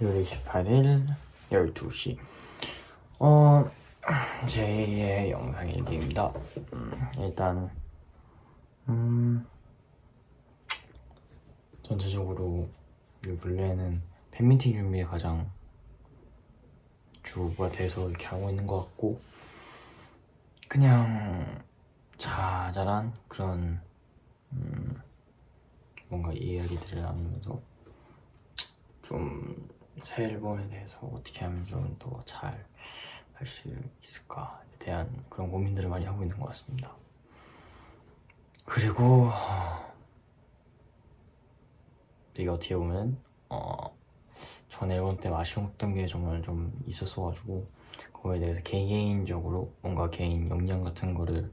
1월 28일 12시. 어... 제2의 영상 일기입니다. 음, 일단 음... 전체적으로 이 근래에는 팬미팅 준비에 가장 주가 돼서 이렇게 하고 있는 것 같고 그냥 자잘한 그런 음, 뭔가 이야기들을 나누면서 좀 새 앨범에 대해서 어떻게 하면 좀 더 잘 할 수 있을까에 대한 그런 고민들을 많이 하고 있는 것 같습니다. 그리고 이게 어떻게 보면 어, 전 앨범 때 아쉬웠던 게 정말 좀 있었어가지고 그거에 대해서 개인적으로 뭔가 개인 역량 같은 거를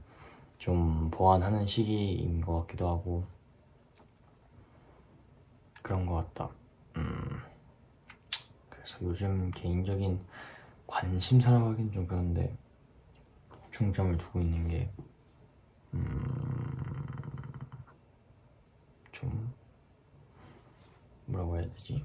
좀 보완하는 시기인 것 같기도 하고 그런 것 같다. 음, 그래서 요즘 개인적인 관심사라고 하긴 좀 그런데 중점을 두고 있는 게 음, 좀 뭐라고 해야 되지?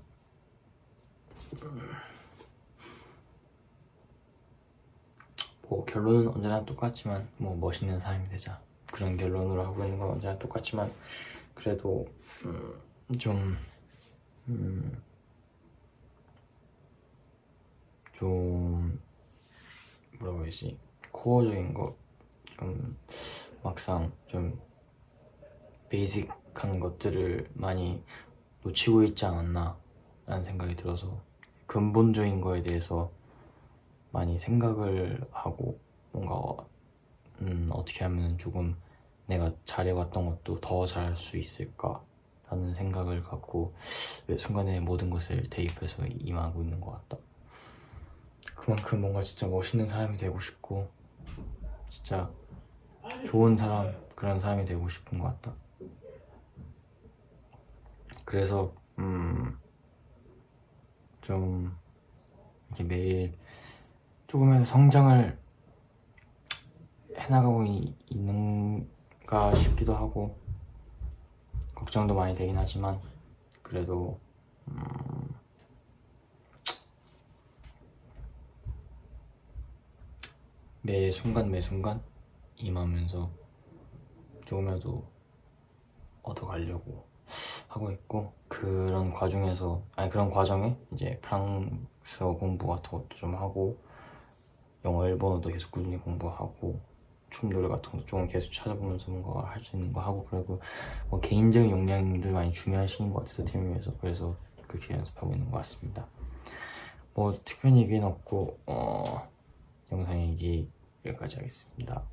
뭐 결론은 언제나 똑같지만 뭐 멋있는 사람이 되자 그런 결론으로 하고 있는 건 언제나 똑같지만 그래도 음, 좀 음, 좀 뭐라고 해야지? 코어적인 거좀 막상 좀 베이직한 것들을 많이 놓치고 있지 않았나 라는 생각이 들어서 근본적인 거에 대해서 많이 생각을 하고 뭔가 음, 어떻게 하면 조금 내가 잘해왔던 것도 더 잘할 수 있을까 라는 생각을 갖고 순간에 모든 것을 대입해서 임하고 있는 것 같다 그만큼 뭔가 진짜 멋있는 사람이 되고 싶고 진짜 좋은 사람 그런 사람이 되고 싶은 것 같다. 그래서 음, 좀 이렇게 매일 조금이라도 성장을 해나가고 이, 있는가 싶기도 하고 걱정도 많이 되긴 하지만 그래도 음, 매 순간 매 순간 임하면서 조금이라도 얻어가려고 하고 있고 그런 과정에서 아니 그런 과정에 이제 프랑스어 공부 같은 것도 좀 하고 영어 일본어도 계속 꾸준히 공부하고 춤 노래 같은 것도 조금 계속 찾아보면서 뭔가 할 수 있는 거 하고 그리고 뭐 개인적인 역량도 많이 시기인 것 같아서 팀을 위해서 그래서 그렇게 연습하고 있는 것 같습니다. 뭐 특별히 얘기는 없고 어, 영상 얘기 여기까지 하겠습니다